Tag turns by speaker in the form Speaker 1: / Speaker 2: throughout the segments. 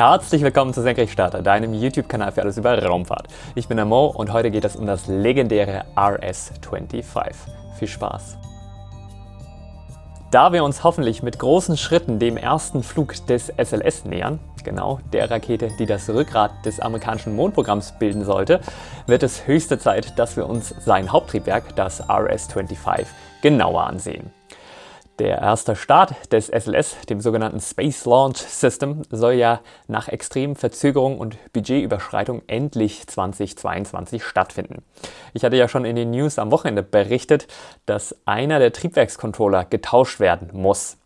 Speaker 1: Herzlich willkommen zu Senkrechtstarter, deinem YouTube-Kanal für alles über Raumfahrt. Ich bin der Mo und heute geht es um das legendäre RS-25. Viel Spaß! Da wir uns hoffentlich mit großen Schritten dem ersten Flug des SLS nähern, genau der Rakete, die das Rückgrat des amerikanischen Mondprogramms bilden sollte, wird es höchste Zeit, dass wir uns sein Haupttriebwerk, das RS-25, genauer ansehen. Der erste Start des SLS, dem sogenannten Space Launch System, soll ja nach extremen Verzögerungen und Budgetüberschreitung endlich 2022 stattfinden. Ich hatte ja schon in den News am Wochenende berichtet, dass einer der Triebwerkscontroller getauscht werden muss.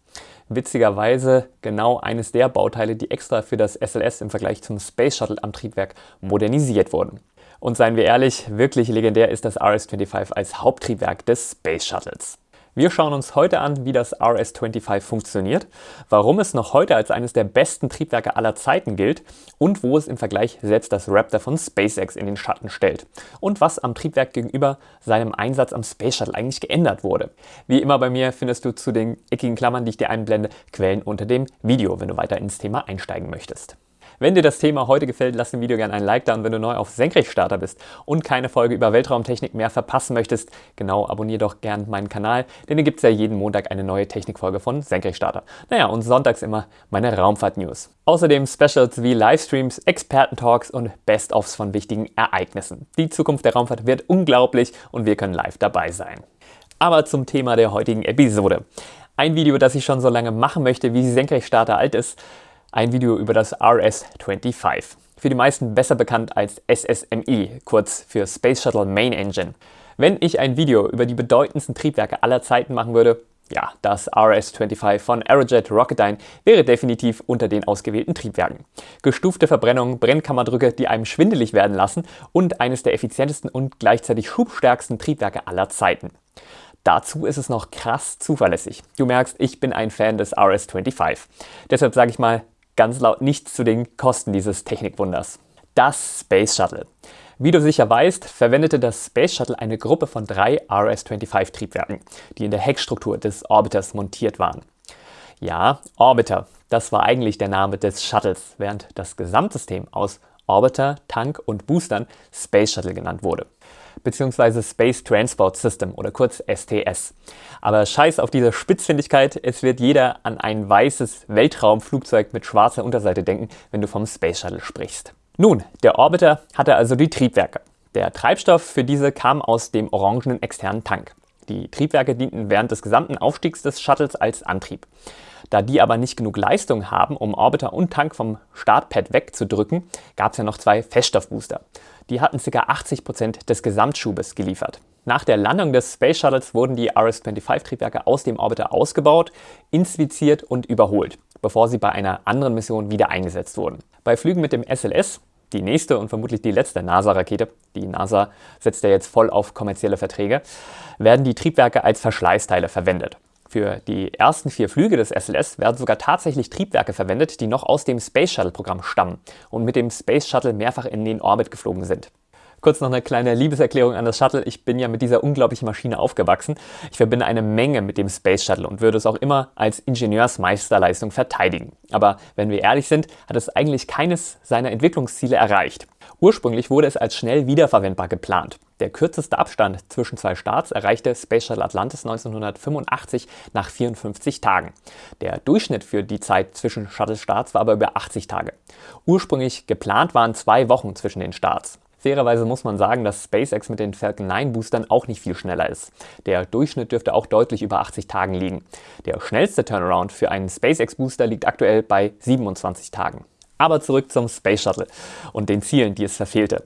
Speaker 1: Witzigerweise genau eines der Bauteile, die extra für das SLS im Vergleich zum Space Shuttle am Triebwerk modernisiert wurden. Und seien wir ehrlich, wirklich legendär ist das RS-25 als Haupttriebwerk des Space Shuttles. Wir schauen uns heute an, wie das RS-25 funktioniert, warum es noch heute als eines der besten Triebwerke aller Zeiten gilt und wo es im Vergleich selbst das Raptor von SpaceX in den Schatten stellt und was am Triebwerk gegenüber seinem Einsatz am Space Shuttle eigentlich geändert wurde. Wie immer bei mir findest du zu den eckigen Klammern, die ich dir einblende, Quellen unter dem Video, wenn du weiter ins Thema einsteigen möchtest. Wenn dir das Thema heute gefällt, lass dem Video gerne ein Like da und wenn du neu auf Senkrechtstarter bist und keine Folge über Weltraumtechnik mehr verpassen möchtest, genau, abonniere doch gerne meinen Kanal, denn hier gibt es ja jeden Montag eine neue Technikfolge von Senkrechtstarter. Naja, und sonntags immer meine Raumfahrt-News. Außerdem Specials wie Livestreams, Experten-Talks und Best-ofs von wichtigen Ereignissen. Die Zukunft der Raumfahrt wird unglaublich und wir können live dabei sein. Aber zum Thema der heutigen Episode. Ein Video, das ich schon so lange machen möchte, wie Senkrechtstarter alt ist, ein Video über das RS-25. Für die meisten besser bekannt als SSME, kurz für Space Shuttle Main Engine. Wenn ich ein Video über die bedeutendsten Triebwerke aller Zeiten machen würde, ja, das RS-25 von Aerojet Rocketdyne wäre definitiv unter den ausgewählten Triebwerken. Gestufte Verbrennung, Brennkammerdrücke, die einem schwindelig werden lassen und eines der effizientesten und gleichzeitig schubstärksten Triebwerke aller Zeiten. Dazu ist es noch krass zuverlässig. Du merkst, ich bin ein Fan des RS-25. Deshalb sage ich mal, ganz laut nichts zu den Kosten dieses Technikwunders. Das Space Shuttle. Wie du sicher weißt, verwendete das Space Shuttle eine Gruppe von drei RS-25 Triebwerken, die in der Heckstruktur des Orbiters montiert waren. Ja, Orbiter, das war eigentlich der Name des Shuttles, während das Gesamtsystem aus Orbiter, Tank und Boostern Space Shuttle genannt wurde bzw. Space Transport System oder kurz STS. Aber scheiß auf diese Spitzfindigkeit, es wird jeder an ein weißes Weltraumflugzeug mit schwarzer Unterseite denken, wenn du vom Space Shuttle sprichst. Nun, der Orbiter hatte also die Triebwerke. Der Treibstoff für diese kam aus dem orangenen externen Tank. Die Triebwerke dienten während des gesamten Aufstiegs des Shuttles als Antrieb. Da die aber nicht genug Leistung haben, um Orbiter und Tank vom Startpad wegzudrücken, gab es ja noch zwei Feststoffbooster. Die hatten ca. 80% des Gesamtschubes geliefert. Nach der Landung des Space Shuttles wurden die RS-25-Triebwerke aus dem Orbiter ausgebaut, inspiziert und überholt, bevor sie bei einer anderen Mission wieder eingesetzt wurden. Bei Flügen mit dem SLS, die nächste und vermutlich die letzte NASA-Rakete, die NASA setzt ja jetzt voll auf kommerzielle Verträge, werden die Triebwerke als Verschleißteile verwendet. Für die ersten vier Flüge des SLS werden sogar tatsächlich Triebwerke verwendet, die noch aus dem Space Shuttle-Programm stammen und mit dem Space Shuttle mehrfach in den Orbit geflogen sind. Kurz noch eine kleine Liebeserklärung an das Shuttle. Ich bin ja mit dieser unglaublichen Maschine aufgewachsen. Ich verbinde eine Menge mit dem Space Shuttle und würde es auch immer als Ingenieursmeisterleistung verteidigen. Aber wenn wir ehrlich sind, hat es eigentlich keines seiner Entwicklungsziele erreicht. Ursprünglich wurde es als schnell wiederverwendbar geplant. Der kürzeste Abstand zwischen zwei Starts erreichte Space Shuttle Atlantis 1985 nach 54 Tagen. Der Durchschnitt für die Zeit zwischen Shuttle-Starts war aber über 80 Tage. Ursprünglich geplant waren zwei Wochen zwischen den Starts. Fairerweise muss man sagen, dass SpaceX mit den Falcon 9 Boostern auch nicht viel schneller ist. Der Durchschnitt dürfte auch deutlich über 80 Tagen liegen. Der schnellste Turnaround für einen SpaceX Booster liegt aktuell bei 27 Tagen. Aber zurück zum Space Shuttle und den Zielen, die es verfehlte.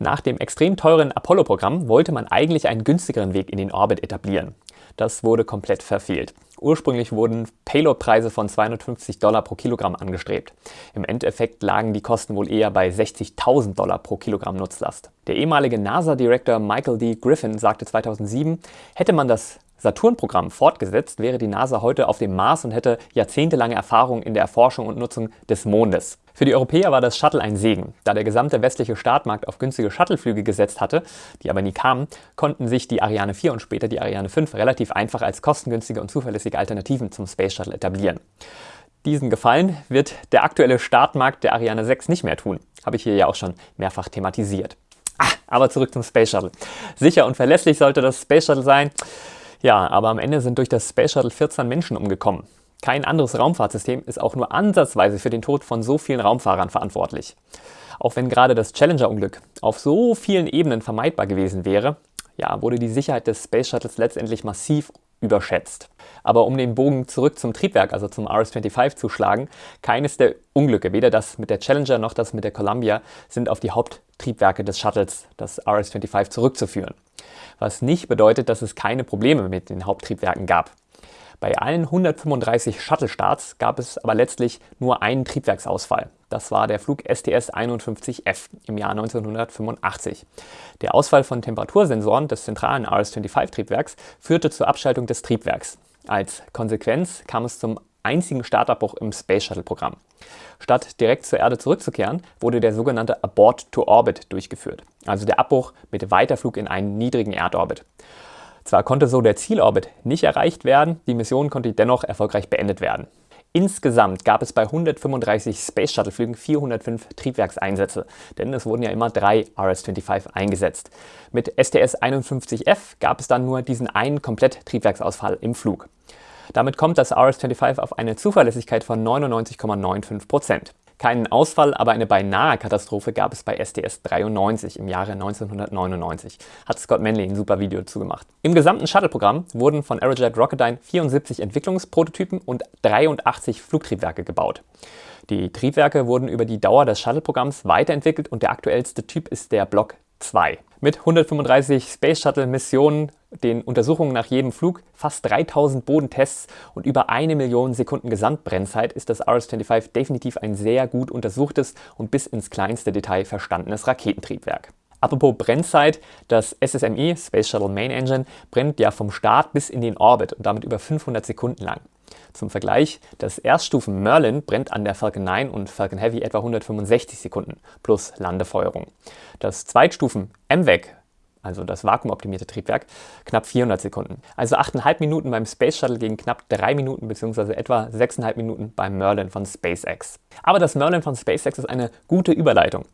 Speaker 1: Nach dem extrem teuren Apollo-Programm wollte man eigentlich einen günstigeren Weg in den Orbit etablieren. Das wurde komplett verfehlt. Ursprünglich wurden Payload-Preise von 250 Dollar pro Kilogramm angestrebt. Im Endeffekt lagen die Kosten wohl eher bei 60.000 Dollar pro Kilogramm Nutzlast. Der ehemalige NASA-Director Michael D. Griffin sagte 2007, hätte man das Saturn-Programm fortgesetzt, wäre die NASA heute auf dem Mars und hätte jahrzehntelange Erfahrung in der Erforschung und Nutzung des Mondes. Für die Europäer war das Shuttle ein Segen. Da der gesamte westliche Startmarkt auf günstige Shuttleflüge gesetzt hatte, die aber nie kamen, konnten sich die Ariane 4 und später die Ariane 5 relativ einfach als kostengünstige und zuverlässige Alternativen zum Space Shuttle etablieren. Diesen Gefallen wird der aktuelle Startmarkt der Ariane 6 nicht mehr tun. Habe ich hier ja auch schon mehrfach thematisiert. Ah, aber zurück zum Space Shuttle. Sicher und verlässlich sollte das Space Shuttle sein. Ja, aber am Ende sind durch das Space Shuttle 14 Menschen umgekommen. Kein anderes Raumfahrtsystem ist auch nur ansatzweise für den Tod von so vielen Raumfahrern verantwortlich. Auch wenn gerade das Challenger-Unglück auf so vielen Ebenen vermeidbar gewesen wäre, ja, wurde die Sicherheit des Space Shuttles letztendlich massiv überschätzt. Aber um den Bogen zurück zum Triebwerk, also zum RS-25 zu schlagen, keines der Unglücke, weder das mit der Challenger noch das mit der Columbia, sind auf die Haupttriebwerke des Shuttles, das RS-25, zurückzuführen. Was nicht bedeutet, dass es keine Probleme mit den Haupttriebwerken gab. Bei allen 135 Shuttle-Starts gab es aber letztlich nur einen Triebwerksausfall. Das war der Flug STS-51F im Jahr 1985. Der Ausfall von Temperatursensoren des zentralen RS-25-Triebwerks führte zur Abschaltung des Triebwerks. Als Konsequenz kam es zum einzigen Startabbruch im Space Shuttle-Programm. Statt direkt zur Erde zurückzukehren, wurde der sogenannte Abort to Orbit durchgeführt, also der Abbruch mit Weiterflug in einen niedrigen Erdorbit. Zwar konnte so der Zielorbit nicht erreicht werden, die Mission konnte dennoch erfolgreich beendet werden. Insgesamt gab es bei 135 Space Shuttle Flügen 405 Triebwerkseinsätze, denn es wurden ja immer drei RS-25 eingesetzt. Mit STS-51F gab es dann nur diesen einen Komplett-Triebwerksausfall im Flug. Damit kommt das RS-25 auf eine Zuverlässigkeit von 99,95%. Keinen Ausfall, aber eine beinahe Katastrophe gab es bei STS-93 im Jahre 1999. Hat Scott Manley ein super Video dazu gemacht. Im gesamten Shuttle-Programm wurden von Aerojet Rocketdyne 74 Entwicklungsprototypen und 83 Flugtriebwerke gebaut. Die Triebwerke wurden über die Dauer des Shuttle-Programms weiterentwickelt und der aktuellste Typ ist der Block 2. Mit 135 Space Shuttle Missionen, den Untersuchungen nach jedem Flug, fast 3000 Bodentests und über eine Million Sekunden Gesamtbrennzeit ist das RS-25 definitiv ein sehr gut untersuchtes und bis ins kleinste Detail verstandenes Raketentriebwerk. Apropos Brennzeit, das SSME, Space Shuttle Main Engine, brennt ja vom Start bis in den Orbit und damit über 500 Sekunden lang. Zum Vergleich, das Erststufen Merlin brennt an der Falcon 9 und Falcon Heavy etwa 165 Sekunden plus Landefeuerung. Das Zweitstufen MVAC also das vakuumoptimierte Triebwerk, knapp 400 Sekunden. Also 8,5 Minuten beim Space Shuttle gegen knapp 3 Minuten bzw. etwa 6,5 Minuten beim Merlin von SpaceX. Aber das Merlin von SpaceX ist eine gute Überleitung.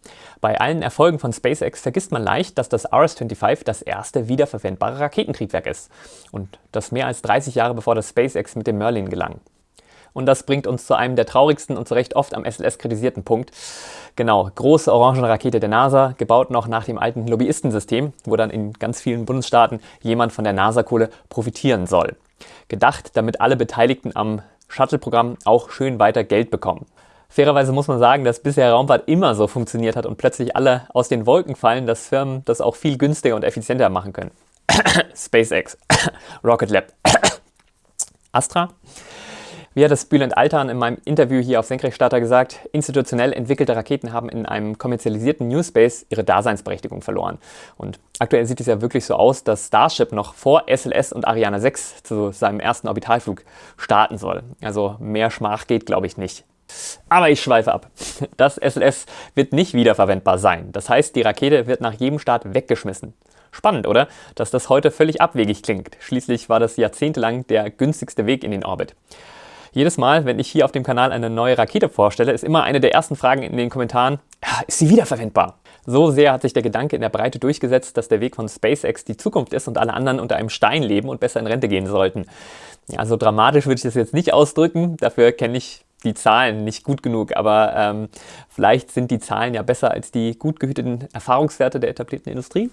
Speaker 1: Bei allen Erfolgen von SpaceX vergisst man leicht, dass das RS-25 das erste wiederverwendbare Raketentriebwerk ist und das mehr als 30 Jahre bevor das SpaceX mit dem Merlin gelang. Und das bringt uns zu einem der traurigsten und zu Recht oft am SLS kritisierten Punkt. Genau, große Orangenrakete der NASA, gebaut noch nach dem alten Lobbyistensystem, wo dann in ganz vielen Bundesstaaten jemand von der NASA-Kohle profitieren soll. Gedacht, damit alle Beteiligten am Shuttle-Programm auch schön weiter Geld bekommen. Fairerweise muss man sagen, dass bisher Raumfahrt immer so funktioniert hat und plötzlich alle aus den Wolken fallen, dass Firmen das auch viel günstiger und effizienter machen können. SpaceX, Rocket Lab, Astra. Wie hat das Bülent Altan in meinem Interview hier auf Senkrechtstarter gesagt, institutionell entwickelte Raketen haben in einem kommerzialisierten New Space ihre Daseinsberechtigung verloren. Und aktuell sieht es ja wirklich so aus, dass Starship noch vor SLS und Ariane 6 zu seinem ersten Orbitalflug starten soll. Also mehr Schmach geht, glaube ich, nicht. Aber ich schweife ab. Das SLS wird nicht wiederverwendbar sein. Das heißt, die Rakete wird nach jedem Start weggeschmissen. Spannend, oder? Dass das heute völlig abwegig klingt. Schließlich war das jahrzehntelang der günstigste Weg in den Orbit. Jedes Mal, wenn ich hier auf dem Kanal eine neue Rakete vorstelle, ist immer eine der ersten Fragen in den Kommentaren, ist sie wiederverwendbar? So sehr hat sich der Gedanke in der Breite durchgesetzt, dass der Weg von SpaceX die Zukunft ist und alle anderen unter einem Stein leben und besser in Rente gehen sollten. Ja, so dramatisch würde ich das jetzt nicht ausdrücken, dafür kenne ich die Zahlen nicht gut genug, aber ähm, vielleicht sind die Zahlen ja besser als die gut gehüteten Erfahrungswerte der etablierten Industrie.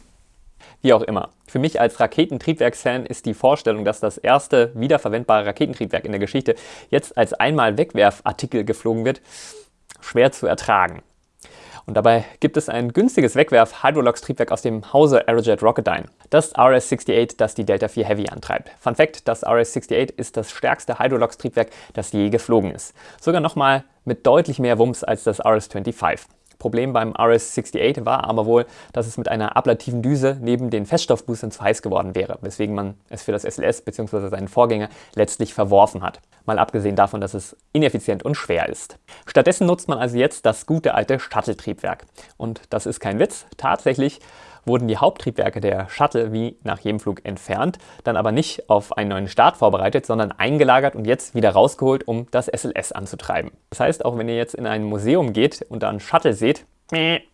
Speaker 1: Wie auch immer. Für mich als Raketentriebwerksfan ist die Vorstellung, dass das erste wiederverwendbare Raketentriebwerk in der Geschichte jetzt als einmal Wegwerfartikel geflogen wird, schwer zu ertragen. Und dabei gibt es ein günstiges Wegwerf-Hydrolox-Triebwerk aus dem Hause Aerojet Rocketdyne. Das RS-68, das die Delta IV Heavy antreibt. Fun Fact, das RS-68 ist das stärkste Hydrolox-Triebwerk, das je geflogen ist. Sogar nochmal mit deutlich mehr Wumms als das RS-25. Problem beim RS-68 war aber wohl, dass es mit einer ablativen Düse neben den Feststoffboostern zu heiß geworden wäre, weswegen man es für das SLS bzw. seinen Vorgänger letztlich verworfen hat. Mal abgesehen davon, dass es ineffizient und schwer ist. Stattdessen nutzt man also jetzt das gute alte Shuttle-Triebwerk. Und das ist kein Witz, tatsächlich wurden die Haupttriebwerke der Shuttle wie nach jedem Flug entfernt, dann aber nicht auf einen neuen Start vorbereitet, sondern eingelagert und jetzt wieder rausgeholt, um das SLS anzutreiben. Das heißt, auch wenn ihr jetzt in ein Museum geht und da einen Shuttle seht,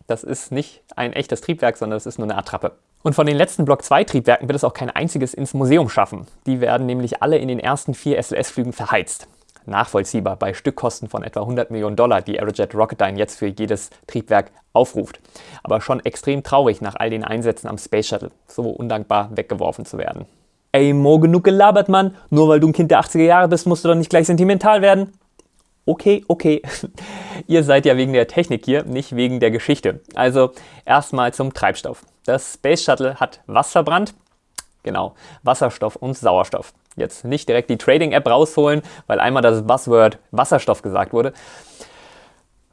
Speaker 1: das ist nicht ein echtes Triebwerk, sondern das ist nur eine Attrappe. Und von den letzten Block 2 Triebwerken wird es auch kein einziges ins Museum schaffen. Die werden nämlich alle in den ersten vier SLS-Flügen verheizt. Nachvollziehbar bei Stückkosten von etwa 100 Millionen Dollar, die Aerojet Rocketdyne jetzt für jedes Triebwerk aufruft. Aber schon extrem traurig nach all den Einsätzen am Space Shuttle, so undankbar weggeworfen zu werden. Ey, Mo, genug gelabert, Mann. Nur weil du ein Kind der 80er Jahre bist, musst du doch nicht gleich sentimental werden. Okay, okay. Ihr seid ja wegen der Technik hier, nicht wegen der Geschichte. Also erstmal zum Treibstoff. Das Space Shuttle hat was verbrannt? Genau, Wasserstoff und Sauerstoff. Jetzt nicht direkt die Trading-App rausholen, weil einmal das Buzzword Wasserstoff gesagt wurde.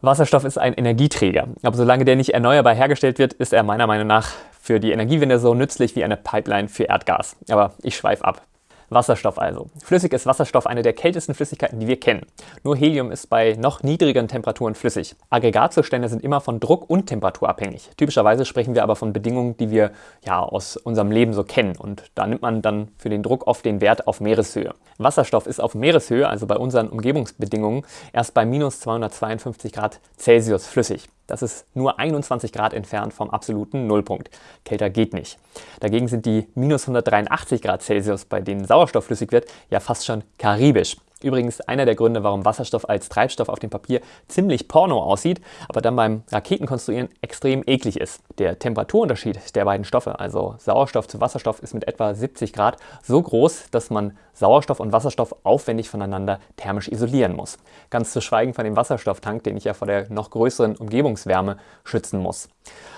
Speaker 1: Wasserstoff ist ein Energieträger, aber solange der nicht erneuerbar hergestellt wird, ist er meiner Meinung nach für die Energiewende so nützlich wie eine Pipeline für Erdgas. Aber ich schweife ab. Wasserstoff also. Flüssig ist Wasserstoff eine der kältesten Flüssigkeiten, die wir kennen. Nur Helium ist bei noch niedrigeren Temperaturen flüssig. Aggregatzustände sind immer von Druck und Temperatur abhängig. Typischerweise sprechen wir aber von Bedingungen, die wir ja aus unserem Leben so kennen. Und da nimmt man dann für den Druck oft den Wert auf Meereshöhe. Wasserstoff ist auf Meereshöhe, also bei unseren Umgebungsbedingungen, erst bei minus 252 Grad Celsius flüssig. Das ist nur 21 Grad entfernt vom absoluten Nullpunkt. Kälter geht nicht. Dagegen sind die minus 183 Grad Celsius, bei denen Sauerstoff flüssig wird, ja fast schon karibisch. Übrigens einer der Gründe, warum Wasserstoff als Treibstoff auf dem Papier ziemlich porno aussieht, aber dann beim Raketenkonstruieren extrem eklig ist. Der Temperaturunterschied der beiden Stoffe, also Sauerstoff zu Wasserstoff, ist mit etwa 70 Grad so groß, dass man Sauerstoff und Wasserstoff aufwendig voneinander thermisch isolieren muss. Ganz zu schweigen von dem Wasserstofftank, den ich ja vor der noch größeren Umgebungswärme schützen muss.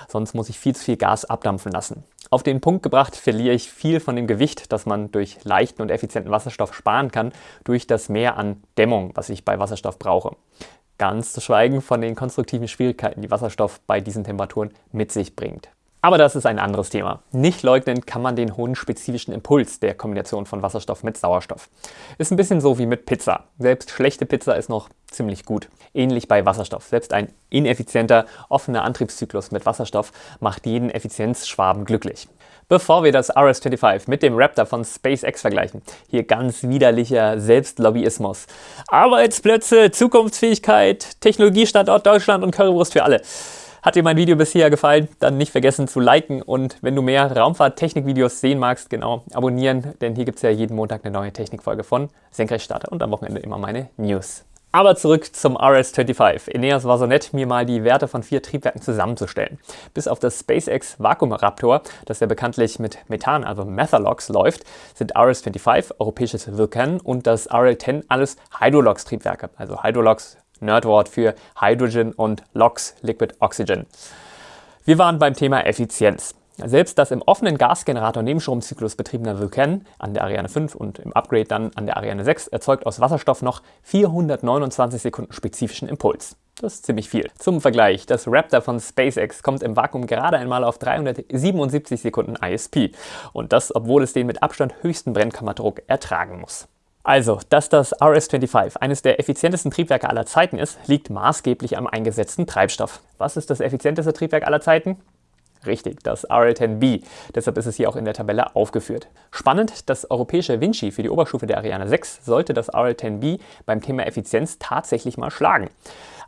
Speaker 1: Sonst muss ich viel zu viel Gas abdampfen lassen. Auf den Punkt gebracht verliere ich viel von dem Gewicht, das man durch leichten und effizienten Wasserstoff sparen kann, durch das Mehr an Dämmung, was ich bei Wasserstoff brauche. Ganz zu schweigen von den konstruktiven Schwierigkeiten, die Wasserstoff bei diesen Temperaturen mit sich bringt. Aber das ist ein anderes Thema. Nicht leugnen kann man den hohen spezifischen Impuls der Kombination von Wasserstoff mit Sauerstoff. Ist ein bisschen so wie mit Pizza. Selbst schlechte Pizza ist noch ziemlich gut. Ähnlich bei Wasserstoff. Selbst ein ineffizienter, offener Antriebszyklus mit Wasserstoff macht jeden Effizienzschwaben glücklich. Bevor wir das RS-25 mit dem Raptor von SpaceX vergleichen, hier ganz widerlicher Selbstlobbyismus. Arbeitsplätze, Zukunftsfähigkeit, Technologiestandort Deutschland und Currywurst für alle. Hat dir mein Video bisher gefallen, dann nicht vergessen zu liken und wenn du mehr Raumfahrt-Technik-Videos sehen magst, genau, abonnieren, denn hier gibt es ja jeden Montag eine neue Technikfolge von Senkrechtstarter und am Wochenende immer meine News. Aber zurück zum RS-25. Eneas war so nett, mir mal die Werte von vier Triebwerken zusammenzustellen. Bis auf das SpaceX Vakuum Raptor, das ja bekanntlich mit Methan, also Methalox, läuft, sind RS-25, europäisches Vulcan und das RL-10 alles Hydrolox-Triebwerke. Also Hydrolox Nerdwort für Hydrogen und LOX, Liquid Oxygen. Wir waren beim Thema Effizienz. Selbst das im offenen Gasgenerator Nebenstromzyklus betriebene Vulcan an der Ariane 5 und im Upgrade dann an der Ariane 6 erzeugt aus Wasserstoff noch 429 Sekunden spezifischen Impuls. Das ist ziemlich viel. Zum Vergleich, das Raptor von SpaceX kommt im Vakuum gerade einmal auf 377 Sekunden ISP. Und das, obwohl es den mit Abstand höchsten Brennkammerdruck ertragen muss. Also, dass das RS-25 eines der effizientesten Triebwerke aller Zeiten ist, liegt maßgeblich am eingesetzten Treibstoff. Was ist das effizienteste Triebwerk aller Zeiten? Richtig, das RL-10B. Deshalb ist es hier auch in der Tabelle aufgeführt. Spannend, das europäische Vinci für die Oberstufe der Ariane 6 sollte das RL-10B beim Thema Effizienz tatsächlich mal schlagen.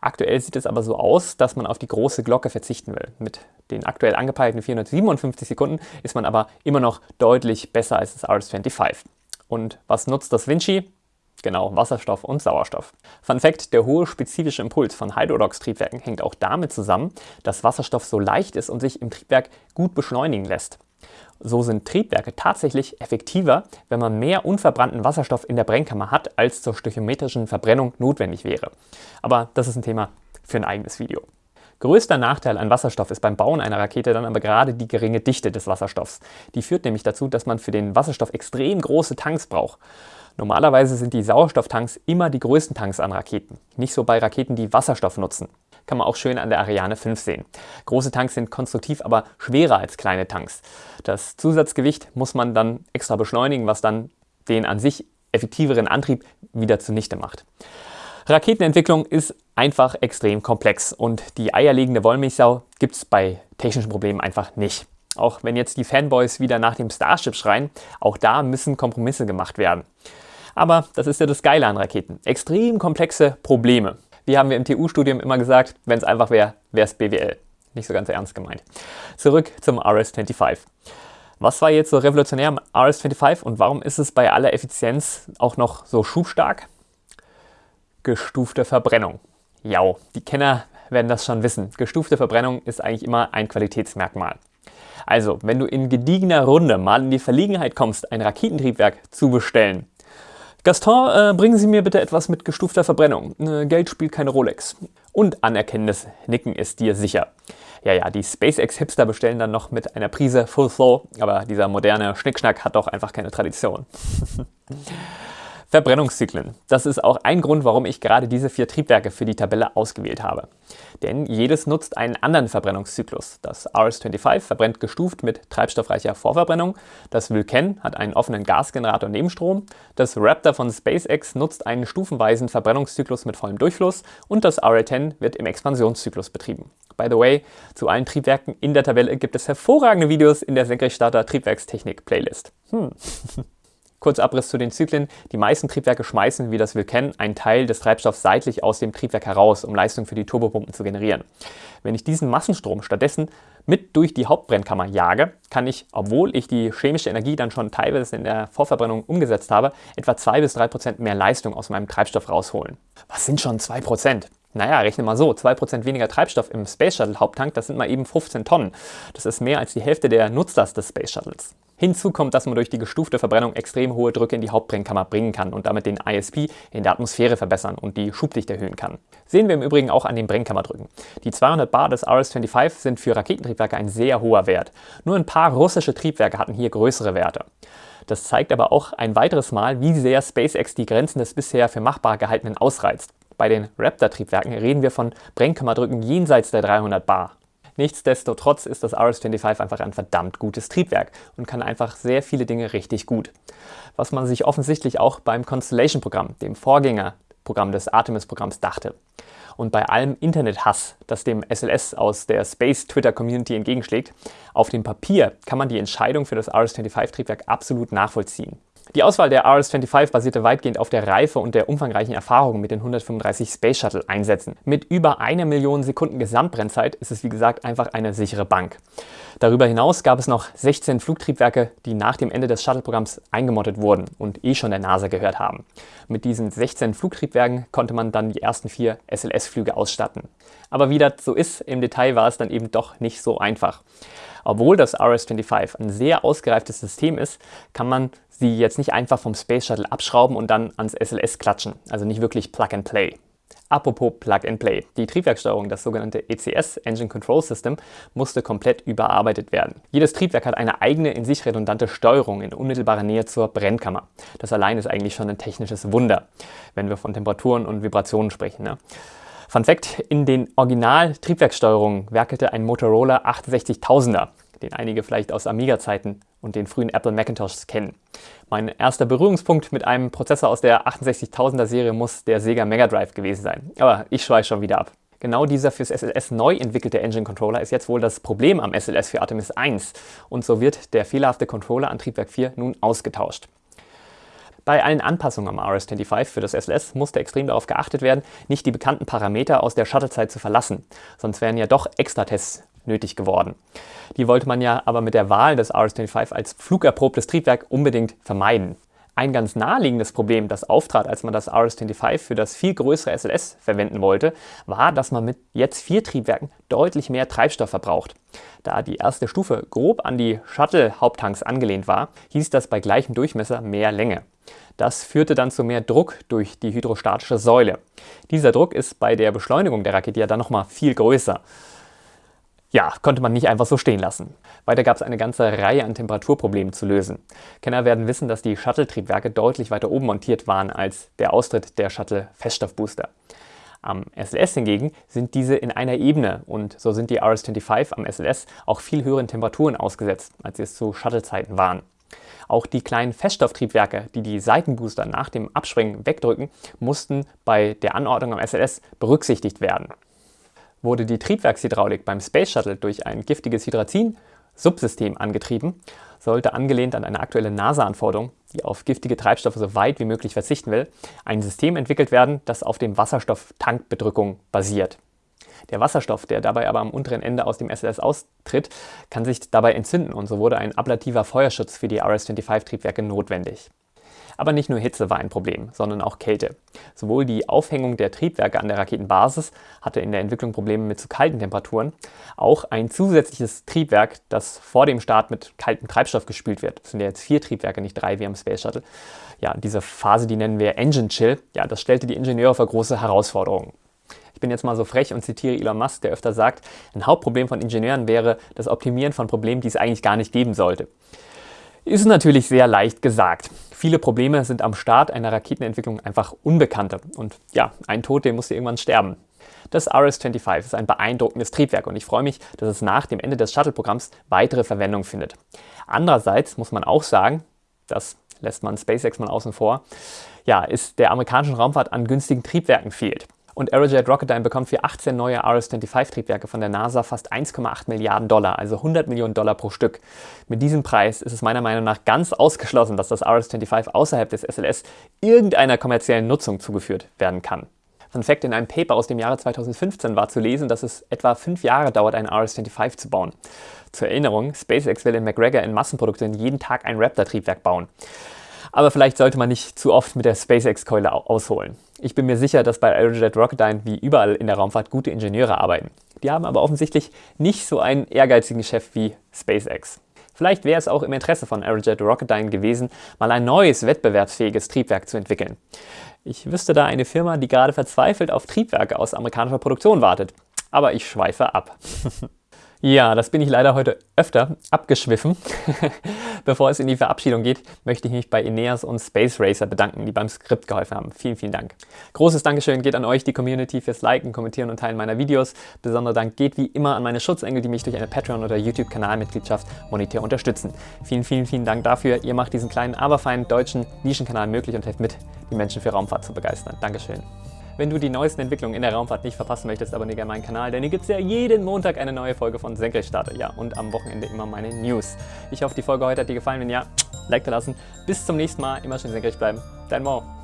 Speaker 1: Aktuell sieht es aber so aus, dass man auf die große Glocke verzichten will. Mit den aktuell angepeilten 457 Sekunden ist man aber immer noch deutlich besser als das RS-25. Und was nutzt das Vinci? Genau, Wasserstoff und Sauerstoff. Fun Fact, der hohe spezifische Impuls von Hydrodox-Triebwerken hängt auch damit zusammen, dass Wasserstoff so leicht ist und sich im Triebwerk gut beschleunigen lässt. So sind Triebwerke tatsächlich effektiver, wenn man mehr unverbrannten Wasserstoff in der Brennkammer hat, als zur stöchiometrischen Verbrennung notwendig wäre. Aber das ist ein Thema für ein eigenes Video. Größter Nachteil an Wasserstoff ist beim Bauen einer Rakete dann aber gerade die geringe Dichte des Wasserstoffs. Die führt nämlich dazu, dass man für den Wasserstoff extrem große Tanks braucht. Normalerweise sind die Sauerstofftanks immer die größten Tanks an Raketen. Nicht so bei Raketen, die Wasserstoff nutzen. Kann man auch schön an der Ariane 5 sehen. Große Tanks sind konstruktiv aber schwerer als kleine Tanks. Das Zusatzgewicht muss man dann extra beschleunigen, was dann den an sich effektiveren Antrieb wieder zunichte macht. Raketenentwicklung ist einfach extrem komplex und die eierlegende Wollmilchsau gibt es bei technischen Problemen einfach nicht. Auch wenn jetzt die Fanboys wieder nach dem Starship schreien, auch da müssen Kompromisse gemacht werden. Aber das ist ja das Geile an Raketen. Extrem komplexe Probleme. Wie haben wir im TU-Studium immer gesagt, wenn es einfach wäre, wäre es BWL. Nicht so ganz ernst gemeint. Zurück zum RS-25. Was war jetzt so revolutionär am RS-25 und warum ist es bei aller Effizienz auch noch so schubstark? Gestufte Verbrennung. Ja, die Kenner werden das schon wissen. Gestufte Verbrennung ist eigentlich immer ein Qualitätsmerkmal. Also, wenn du in gediegener Runde mal in die Verlegenheit kommst, ein Raketentriebwerk zu bestellen, Gaston, äh, bringen Sie mir bitte etwas mit gestufter Verbrennung. Äh, Geld spielt keine Rolex. Und anerkennendes Nicken ist dir sicher. Ja, ja, die SpaceX-Hipster bestellen dann noch mit einer Prise Full Flow, aber dieser moderne Schnickschnack hat doch einfach keine Tradition. Verbrennungszyklen. Das ist auch ein Grund, warum ich gerade diese vier Triebwerke für die Tabelle ausgewählt habe. Denn jedes nutzt einen anderen Verbrennungszyklus. Das RS-25 verbrennt gestuft mit treibstoffreicher Vorverbrennung, das Vulcan hat einen offenen Gasgenerator Nebenstrom, das Raptor von SpaceX nutzt einen stufenweisen Verbrennungszyklus mit vollem Durchfluss und das RA-10 wird im Expansionszyklus betrieben. By the way, zu allen Triebwerken in der Tabelle gibt es hervorragende Videos in der Senkrechtstarter Triebwerkstechnik Playlist. Hm. Kurz Abriss zu den Zyklen. Die meisten Triebwerke schmeißen, wie das wir kennen, einen Teil des Treibstoffs seitlich aus dem Triebwerk heraus, um Leistung für die Turbopumpen zu generieren. Wenn ich diesen Massenstrom stattdessen mit durch die Hauptbrennkammer jage, kann ich, obwohl ich die chemische Energie dann schon teilweise in der Vorverbrennung umgesetzt habe, etwa 2 bis 3 Prozent mehr Leistung aus meinem Treibstoff rausholen. Was sind schon 2 Prozent? Naja, rechne mal so, 2% weniger Treibstoff im Space Shuttle Haupttank, das sind mal eben 15 Tonnen. Das ist mehr als die Hälfte der Nutzlast des Space Shuttles. Hinzu kommt, dass man durch die gestufte Verbrennung extrem hohe Drücke in die Hauptbrennkammer bringen kann und damit den ISP in der Atmosphäre verbessern und die Schubdichte erhöhen kann. Sehen wir im Übrigen auch an den Brennkammerdrücken. Die 200 Bar des RS-25 sind für Raketentriebwerke ein sehr hoher Wert. Nur ein paar russische Triebwerke hatten hier größere Werte. Das zeigt aber auch ein weiteres Mal, wie sehr SpaceX die Grenzen des bisher für machbar gehaltenen ausreizt. Bei den Raptor-Triebwerken reden wir von Brennkammerdrücken jenseits der 300 Bar. Nichtsdestotrotz ist das RS-25 einfach ein verdammt gutes Triebwerk und kann einfach sehr viele Dinge richtig gut. Was man sich offensichtlich auch beim Constellation-Programm, dem Vorgängerprogramm des Artemis-Programms, dachte. Und bei allem Internethass, das dem SLS aus der Space-Twitter-Community entgegenschlägt, auf dem Papier kann man die Entscheidung für das RS-25-Triebwerk absolut nachvollziehen. Die Auswahl der RS-25 basierte weitgehend auf der Reife und der umfangreichen Erfahrung mit den 135 Space Shuttle Einsätzen. Mit über einer Million Sekunden Gesamtbrennzeit ist es wie gesagt einfach eine sichere Bank. Darüber hinaus gab es noch 16 Flugtriebwerke, die nach dem Ende des Shuttle-Programms eingemottet wurden und eh schon der NASA gehört haben. Mit diesen 16 Flugtriebwerken konnte man dann die ersten vier SLS-Flüge ausstatten. Aber wie das so ist, im Detail war es dann eben doch nicht so einfach. Obwohl das RS-25 ein sehr ausgereiftes System ist, kann man sie jetzt nicht einfach vom Space Shuttle abschrauben und dann ans SLS klatschen, also nicht wirklich Plug and Play. Apropos Plug and Play. Die Triebwerksteuerung, das sogenannte ECS, Engine Control System, musste komplett überarbeitet werden. Jedes Triebwerk hat eine eigene, in sich redundante Steuerung in unmittelbarer Nähe zur Brennkammer. Das allein ist eigentlich schon ein technisches Wunder, wenn wir von Temperaturen und Vibrationen sprechen. Ne? Fun Fact, in den Original-Triebwerksteuerungen werkelte ein Motorola 68000er, den einige vielleicht aus Amiga-Zeiten und den frühen Apple Macintoshs kennen. Mein erster Berührungspunkt mit einem Prozessor aus der 68000er Serie muss der Sega Mega Drive gewesen sein. Aber ich schweife schon wieder ab. Genau dieser fürs SLS neu entwickelte Engine Controller ist jetzt wohl das Problem am SLS für Artemis 1 und so wird der fehlerhafte Controller an Triebwerk 4 nun ausgetauscht. Bei allen Anpassungen am RS-25 für das SLS musste extrem darauf geachtet werden, nicht die bekannten Parameter aus der Shuttlezeit zu verlassen, sonst wären ja doch Extra-Tests nötig geworden. Die wollte man ja aber mit der Wahl des RS-25 als flugerprobtes Triebwerk unbedingt vermeiden. Ein ganz naheliegendes Problem, das auftrat, als man das RS-25 für das viel größere SLS verwenden wollte, war, dass man mit jetzt vier Triebwerken deutlich mehr Treibstoff verbraucht. Da die erste Stufe grob an die Shuttle-Haupttanks angelehnt war, hieß das bei gleichem Durchmesser mehr Länge. Das führte dann zu mehr Druck durch die hydrostatische Säule. Dieser Druck ist bei der Beschleunigung der Rakete ja dann nochmal viel größer. Ja, konnte man nicht einfach so stehen lassen. Weiter gab es eine ganze Reihe an Temperaturproblemen zu lösen. Kenner werden wissen, dass die Shuttle-Triebwerke deutlich weiter oben montiert waren als der Austritt der Shuttle-Feststoffbooster. Am SLS hingegen sind diese in einer Ebene und so sind die RS-25 am SLS auch viel höheren Temperaturen ausgesetzt, als sie es zu Shuttle-Zeiten waren. Auch die kleinen Feststofftriebwerke, die die Seitenbooster nach dem Abspringen wegdrücken, mussten bei der Anordnung am SLS berücksichtigt werden. Wurde die Triebwerkshydraulik beim Space Shuttle durch ein giftiges Hydrazin Subsystem angetrieben, sollte angelehnt an eine aktuelle NASA-Anforderung, die auf giftige Treibstoffe so weit wie möglich verzichten will, ein System entwickelt werden, das auf dem Wasserstofftankbedrückung basiert. Der Wasserstoff, der dabei aber am unteren Ende aus dem SLS austritt, kann sich dabei entzünden und so wurde ein ablativer Feuerschutz für die RS-25-Triebwerke notwendig. Aber nicht nur Hitze war ein Problem, sondern auch Kälte. Sowohl die Aufhängung der Triebwerke an der Raketenbasis hatte in der Entwicklung Probleme mit zu kalten Temperaturen, auch ein zusätzliches Triebwerk, das vor dem Start mit kaltem Treibstoff gespült wird. Das sind ja jetzt vier Triebwerke, nicht drei wie am Space Shuttle. Ja, diese Phase, die nennen wir Engine Chill, ja, das stellte die Ingenieure vor große Herausforderungen. Ich bin jetzt mal so frech und zitiere Elon Musk, der öfter sagt, ein Hauptproblem von Ingenieuren wäre das Optimieren von Problemen, die es eigentlich gar nicht geben sollte. Ist natürlich sehr leicht gesagt. Viele Probleme sind am Start einer Raketenentwicklung einfach Unbekannte. Und ja, ein Tod, der muss irgendwann sterben. Das RS-25 ist ein beeindruckendes Triebwerk und ich freue mich, dass es nach dem Ende des Shuttle-Programms weitere Verwendung findet. Andererseits muss man auch sagen, das lässt man SpaceX mal außen vor, ja, ist der amerikanischen Raumfahrt an günstigen Triebwerken fehlt. Und Aerojet Rocketdyne bekommt für 18 neue RS-25-Triebwerke von der NASA fast 1,8 Milliarden Dollar, also 100 Millionen Dollar pro Stück. Mit diesem Preis ist es meiner Meinung nach ganz ausgeschlossen, dass das RS-25 außerhalb des SLS irgendeiner kommerziellen Nutzung zugeführt werden kann. Fun Fact, in einem Paper aus dem Jahre 2015 war zu lesen, dass es etwa fünf Jahre dauert, ein RS-25 zu bauen. Zur Erinnerung, SpaceX will in McGregor in Massenproduktion jeden Tag ein Raptor-Triebwerk bauen. Aber vielleicht sollte man nicht zu oft mit der SpaceX-Keule ausholen. Ich bin mir sicher, dass bei Aerojet Rocketdyne wie überall in der Raumfahrt gute Ingenieure arbeiten. Die haben aber offensichtlich nicht so einen ehrgeizigen Chef wie SpaceX. Vielleicht wäre es auch im Interesse von Aerojet Rocketdyne gewesen, mal ein neues wettbewerbsfähiges Triebwerk zu entwickeln. Ich wüsste da eine Firma, die gerade verzweifelt auf Triebwerke aus amerikanischer Produktion wartet. Aber ich schweife ab. Ja, das bin ich leider heute öfter abgeschwiffen. Bevor es in die Verabschiedung geht, möchte ich mich bei Ineas und Space Racer bedanken, die beim Skript geholfen haben. Vielen, vielen Dank. Großes Dankeschön geht an euch, die Community, fürs Liken, Kommentieren und Teilen meiner Videos. Besonderer Dank geht wie immer an meine Schutzengel, die mich durch eine Patreon- oder YouTube-Kanalmitgliedschaft monetär unterstützen. Vielen, vielen, vielen Dank dafür. Ihr macht diesen kleinen, aber feinen deutschen Nischenkanal möglich und helft mit, die Menschen für Raumfahrt zu begeistern. Dankeschön. Wenn du die neuesten Entwicklungen in der Raumfahrt nicht verpassen möchtest, abonniere gerne meinen Kanal, denn hier gibt es ja jeden Montag eine neue Folge von Senkrechtstarter. Ja, und am Wochenende immer meine News. Ich hoffe, die Folge heute hat dir gefallen. Wenn ja, Like da lassen. Bis zum nächsten Mal. Immer schön senkrecht bleiben. Dein Mo.